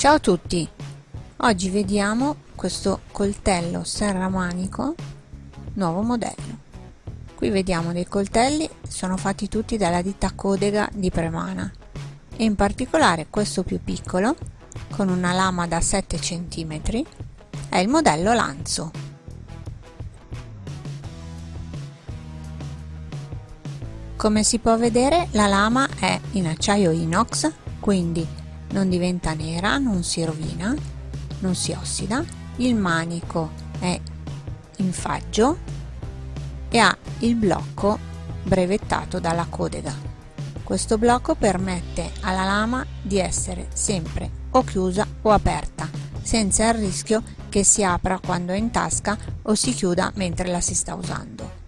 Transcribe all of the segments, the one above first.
Ciao a tutti! Oggi vediamo questo coltello serramanico nuovo modello. Qui vediamo dei coltelli, sono fatti tutti dalla ditta Codega di Premana e in particolare questo più piccolo con una lama da 7 cm è il modello Lanzo. Come si può vedere la lama è in acciaio inox, quindi non diventa nera, non si rovina, non si ossida, il manico è in faggio e ha il blocco brevettato dalla Codega. Questo blocco permette alla lama di essere sempre o chiusa o aperta, senza il rischio che si apra quando è in tasca o si chiuda mentre la si sta usando.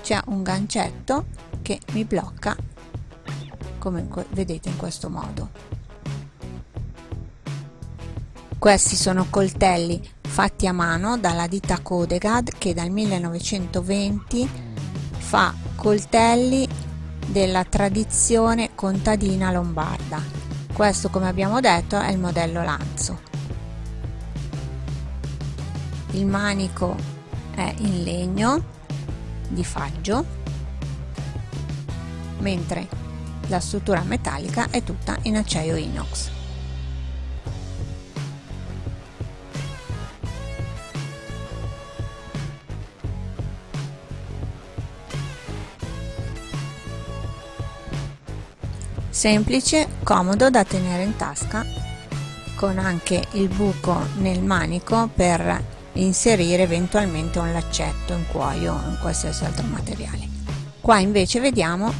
C'è un gancetto che mi blocca come vedete in questo modo. Questi sono coltelli fatti a mano dalla ditta Codegad che dal 1920 fa coltelli della tradizione contadina lombarda. Questo come abbiamo detto è il modello Lanzo. Il manico è in legno di faggio mentre la struttura metallica è tutta in acciaio inox. Semplice, comodo da tenere in tasca con anche il buco nel manico per inserire eventualmente un laccetto in cuoio o in qualsiasi altro materiale. Qua invece vediamo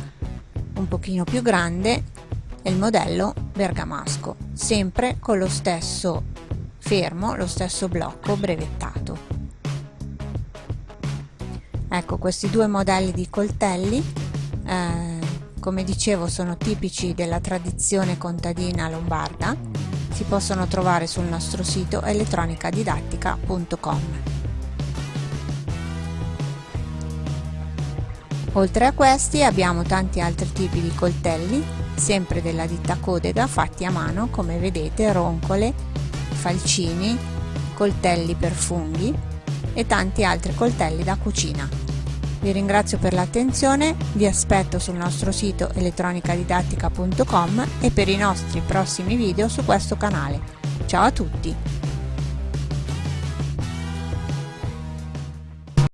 un pochino più grande è il modello bergamasco sempre con lo stesso fermo lo stesso blocco brevettato. Ecco questi due modelli di coltelli eh, come dicevo sono tipici della tradizione contadina lombarda si possono trovare sul nostro sito elettronicadidattica.com Oltre a questi abbiamo tanti altri tipi di coltelli, sempre della ditta Codega, fatti a mano come vedete, roncole, falcini, coltelli per funghi e tanti altri coltelli da cucina. Vi ringrazio per l'attenzione, vi aspetto sul nostro sito elettronicadidattica.com e per i nostri prossimi video su questo canale. Ciao a tutti!